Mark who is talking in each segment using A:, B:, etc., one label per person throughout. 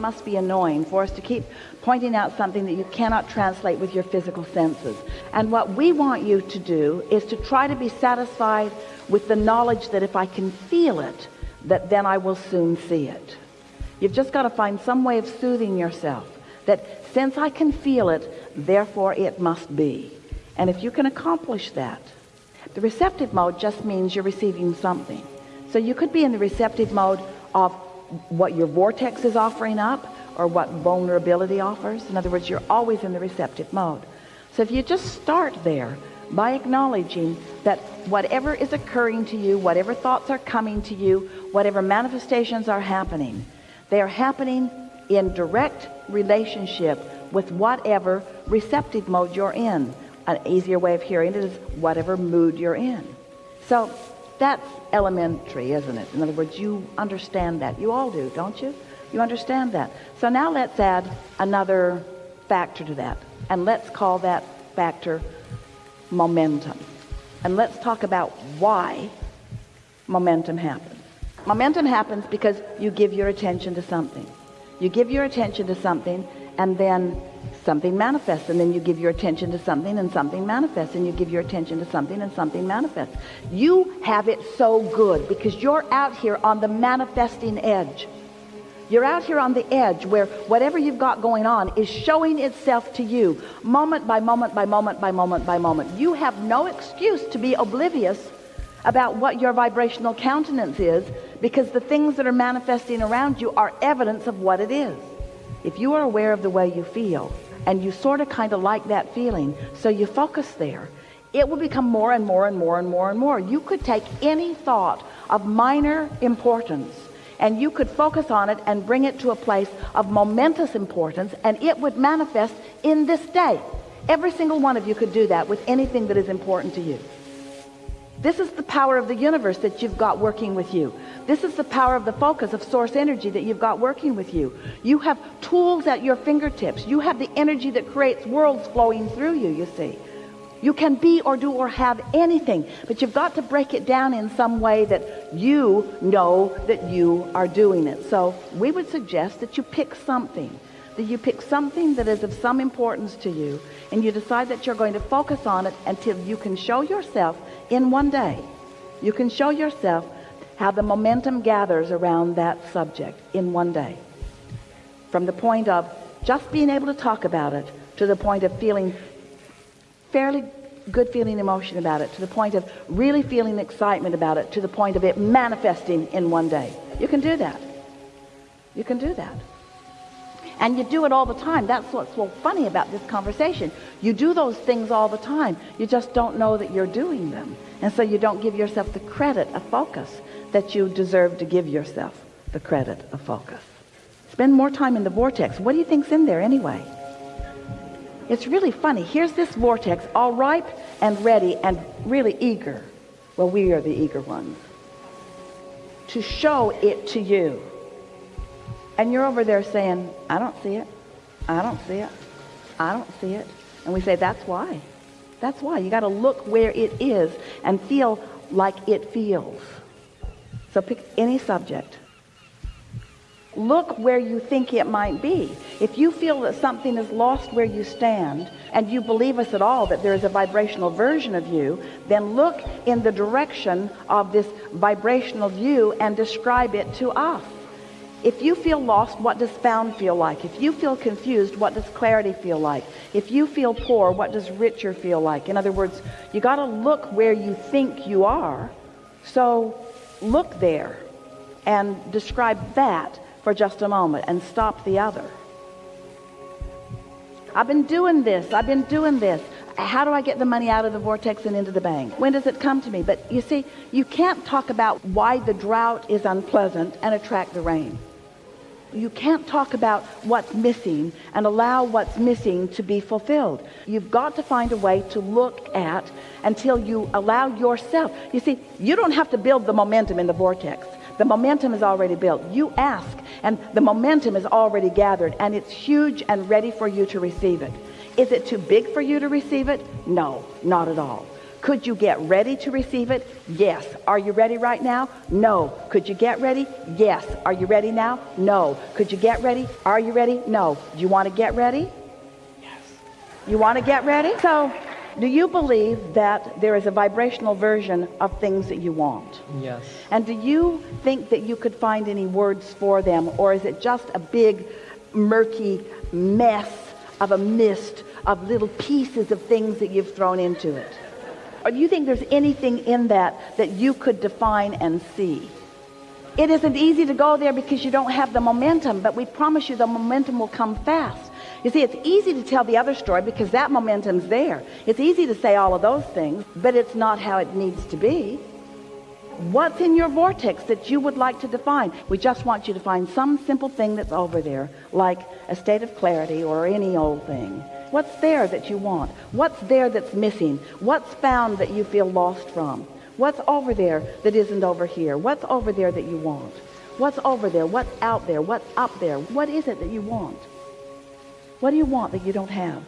A: must be annoying for us to keep pointing out something that you cannot translate with your physical senses. And what we want you to do is to try to be satisfied with the knowledge that if I can feel it that then I will soon see it. You've just got to find some way of soothing yourself that since I can feel it therefore it must be. And if you can accomplish that the receptive mode just means you're receiving something. So you could be in the receptive mode of what your vortex is offering up or what vulnerability offers. In other words you're always in the receptive mode. So if you just start there by acknowledging that whatever is occurring to you whatever thoughts are coming to you whatever manifestations are happening they are happening in direct relationship with whatever receptive mode you're in. An easier way of hearing it is whatever mood you're in. So that's elementary isn't it? In other words you understand that. You all do don't you? You understand that. So now let's add another factor to that and let's call that factor momentum. And let's talk about why momentum happens. Momentum happens because you give your attention to something. You give your attention to something and then something manifests and then you give your attention to something and something manifests and you give your attention to something and something manifests. You have it so good because you're out here on the manifesting edge. You're out here on the edge where whatever you've got going on is showing itself to you moment by moment by moment by moment by moment. You have no excuse to be oblivious about what your vibrational countenance is because the things that are manifesting around you are evidence of what it is. If you are aware of the way you feel and you sort of kind of like that feeling so you focus there. It will become more and more and more and more and more. You could take any thought of minor importance and you could focus on it and bring it to a place of momentous importance and it would manifest in this day. Every single one of you could do that with anything that is important to you this is the power of the universe that you've got working with you. This is the power of the focus of source energy that you've got working with you. You have tools at your fingertips. You have the energy that creates worlds flowing through you you see. You can be or do or have anything but you've got to break it down in some way that you know that you are doing it. So we would suggest that you pick something that you pick something that is of some importance to you and you decide that you're going to focus on it until you can show yourself in one day. You can show yourself how the momentum gathers around that subject in one day. From the point of just being able to talk about it to the point of feeling fairly good feeling emotion about it to the point of really feeling excitement about it to the point of it manifesting in one day. You can do that. You can do that and you do it all the time. That's what's so funny about this conversation. You do those things all the time. You just don't know that you're doing them. And so you don't give yourself the credit of focus that you deserve to give yourself the credit of focus. Spend more time in the vortex. What do you think's in there anyway? It's really funny. Here's this vortex all ripe and ready and really eager. Well we are the eager ones. To show it to you and you're over there saying I don't see it. I don't see it. I don't see it. And we say that's why. That's why. You got to look where it is and feel like it feels. So pick any subject. Look where you think it might be. If you feel that something is lost where you stand and you believe us at all that there is a vibrational version of you then look in the direction of this vibrational view and describe it to us if you feel lost what does found feel like? If you feel confused what does clarity feel like? If you feel poor what does richer feel like? In other words you got to look where you think you are. So look there and describe that for just a moment and stop the other. I've been doing this I've been doing this. How do I get the money out of the vortex and into the bank? When does it come to me? But you see you can't talk about why the drought is unpleasant and attract the rain you can't talk about what's missing and allow what's missing to be fulfilled. You've got to find a way to look at until you allow yourself. You see you don't have to build the momentum in the vortex. The momentum is already built. You ask and the momentum is already gathered and it's huge and ready for you to receive it. Is it too big for you to receive it? No not at all Could you get ready to receive it? Yes. Are you ready right now? No. Could you get ready? Yes. Are you ready now? No. Could you get ready? Are you ready? No. Do you want to get ready?
B: Yes.
A: You want to get ready? So, do you believe that there is a vibrational version of things that you want?
B: Yes.
A: And do you think that you could find any words for them or is it just a big murky mess of a mist of little pieces of things that you've thrown into it? Or do you think there's anything in that that you could define and see? It isn't easy to go there because you don't have the momentum, but we promise you the momentum will come fast. You see, it's easy to tell the other story because that momentum's there. It's easy to say all of those things, but it's not how it needs to be. What's in your vortex that you would like to define? We just want you to find some simple thing that's over there, like a state of clarity or any old thing. What's there that you want? What's there that's missing? What's found that you feel lost from? What's over there that isn't over here? What's over there that you want? What's over there? What's out there? What's up there? What is it that you want? What do you want that you don't have?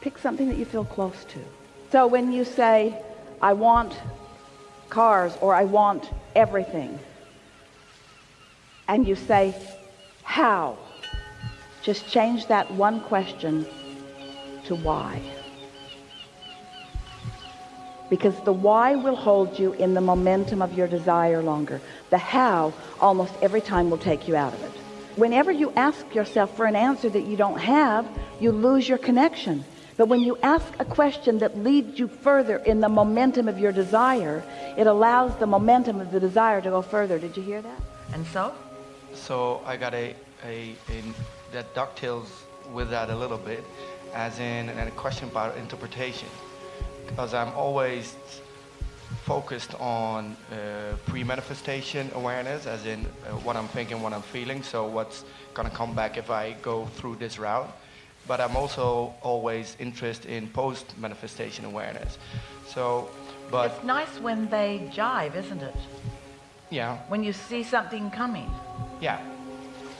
A: Pick something that you feel close to. So when you say, I want cars or I want everything, and you say, how? Just change that one question to why. Because the why will hold you in the momentum of your desire longer. The how almost every time will take you out of it. Whenever you ask yourself for an answer that you don't have, you lose your connection. But when you ask a question that leads you further in the momentum of your desire, it allows the momentum of the desire to go further. Did you hear that? And so?
C: So I got a, a, a that dovetails with that a little bit, as in a question about interpretation, because I'm always focused on uh, pre-manifestation awareness, as in uh, what I'm thinking, what I'm feeling, so what's gonna come back if I go through this route. But I'm also always interested in post-manifestation awareness. So, but
A: it's nice when they jive, isn't it?
C: Yeah.
A: When you see something coming.
C: Yeah.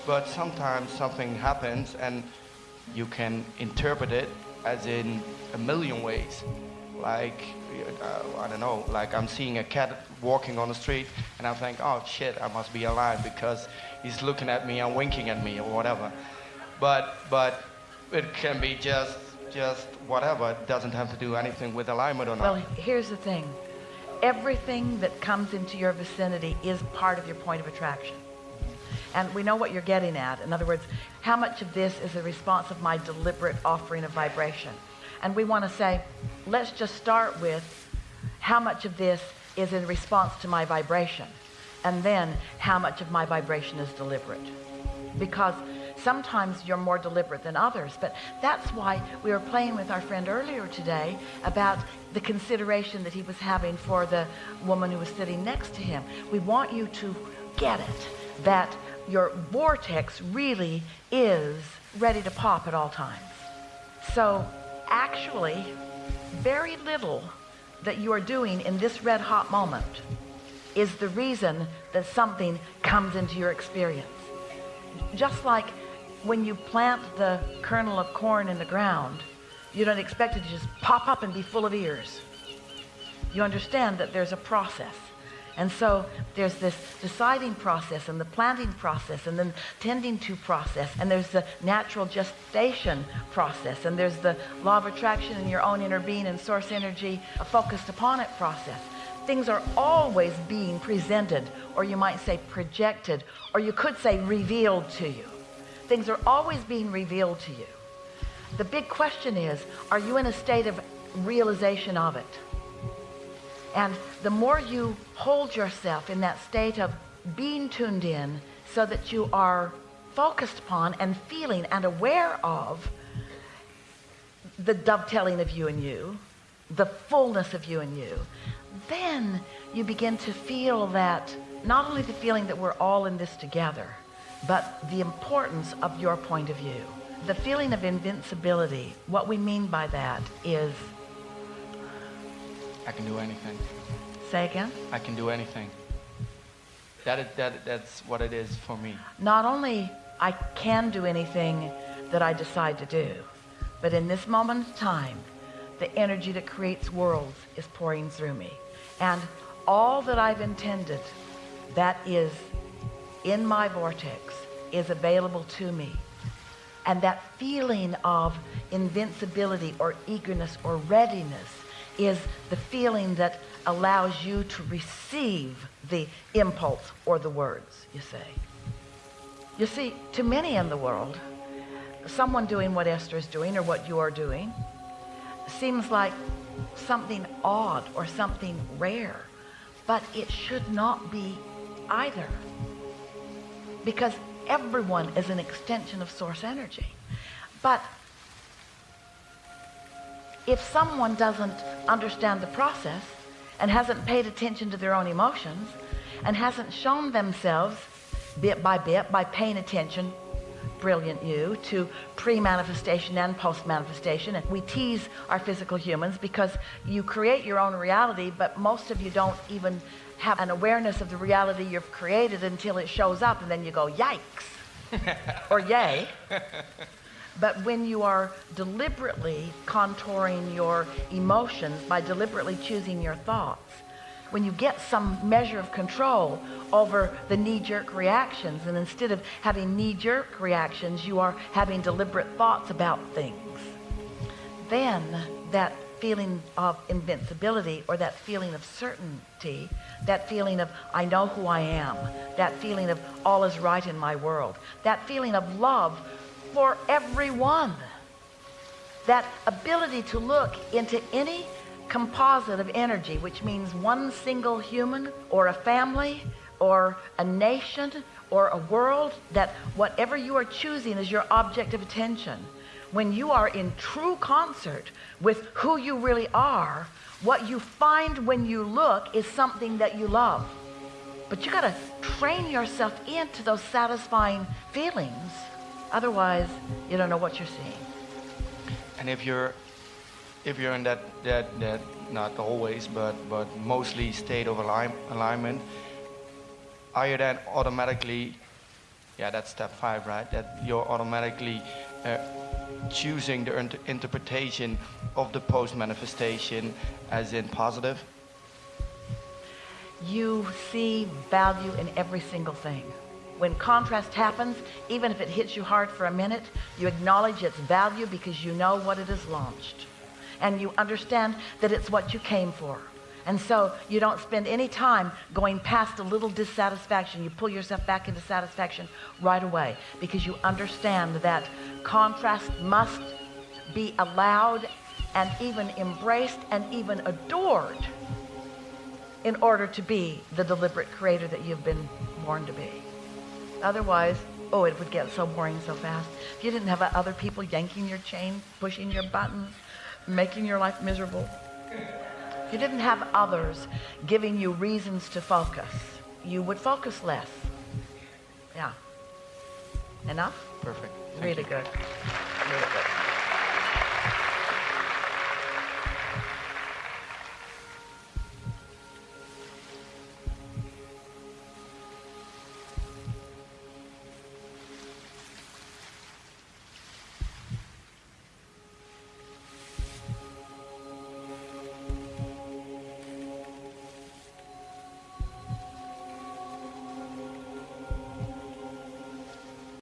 C: But sometimes something happens and you can interpret it as in a million ways. Like, uh, I don't know, like I'm seeing a cat walking on the street and I think, oh shit, I must be alive because he's looking at me and winking at me or whatever. But, but it can be just, just whatever. It doesn't have to do anything with alignment or not.
A: Well, here's the thing. Everything that comes into your vicinity is part of your point of attraction. And we know what you're getting at. In other words, how much of this is a response of my deliberate offering of vibration? And we want to say, let's just start with how much of this is in response to my vibration. And then how much of my vibration is deliberate. Because sometimes you're more deliberate than others. But that's why we were playing with our friend earlier today about the consideration that he was having for the woman who was sitting next to him. We want you to get it, that your vortex really is ready to pop at all times. So actually, very little that you are doing in this red hot moment is the reason that something comes into your experience. Just like when you plant the kernel of corn in the ground, you don't expect it to just pop up and be full of ears. You understand that there's a process. And so there's this deciding process and the planting process and then tending to process and there's the natural gestation process and there's the law of attraction and your own inner being and source energy focused upon it process. Things are always being presented or you might say projected or you could say revealed to you. Things are always being revealed to you. The big question is, are you in a state of realization of it? And the more you hold yourself in that state of being tuned in so that you are focused upon and feeling and aware of the dovetailing of you and you, the fullness of you and you, then you begin to feel that not only the feeling that we're all in this together, but the importance of your point of view. The feeling of invincibility, what we mean by that is
C: I can do anything.
A: Say again?
C: I can do anything. That, is, that, that's what it is for me.
A: Not only I can do anything that I decide to do, but in this moment of time, the energy that creates worlds is pouring through me. And all that I've intended that is in my vortex is available to me. And that feeling of invincibility or eagerness or readiness is the feeling that allows you to receive the impulse or the words, you say. You see, to many in the world, someone doing what Esther is doing or what you are doing seems like something odd or something rare, but it should not be either. Because everyone is an extension of source energy. But if someone doesn't understand the process and hasn't paid attention to their own emotions and hasn't shown themselves bit by bit by paying attention brilliant you to pre-manifestation and post-manifestation and we tease our physical humans because you create your own reality but most of you don't even have an awareness of the reality you've created until it shows up and then you go yikes or yay but when you are deliberately contouring your emotions by deliberately choosing your thoughts when you get some measure of control over the knee-jerk reactions and instead of having knee-jerk reactions you are having deliberate thoughts about things then that feeling of invincibility or that feeling of certainty that feeling of I know who I am that feeling of all is right in my world that feeling of love for everyone. That ability to look into any composite of energy which means one single human or a family or a nation or a world that whatever you are choosing is your object of attention. When you are in true concert with who you really are what you find when you look is something that you love. But you got to train yourself into those satisfying feelings otherwise you don't know what you're seeing.
C: And if you're if you're in that that that not always but but mostly state of align, alignment are you then automatically yeah that's step five right? That you're automatically uh, choosing the inter interpretation of the post manifestation as in positive?
A: You see value in every single thing when contrast happens even if it hits you hard for a minute you acknowledge its value because you know what it has launched. And you understand that it's what you came for. And so you don't spend any time going past a little dissatisfaction. You pull yourself back into satisfaction right away because you understand that contrast must be allowed and even embraced and even adored in order to be the deliberate creator that you've been born to be otherwise oh it would get so boring so fast. If you didn't have other people yanking your chain pushing your buttons making your life miserable. If you didn't have others giving you reasons to focus you would focus less. Yeah. Enough?
C: Perfect.
A: Thank really you. good. Really good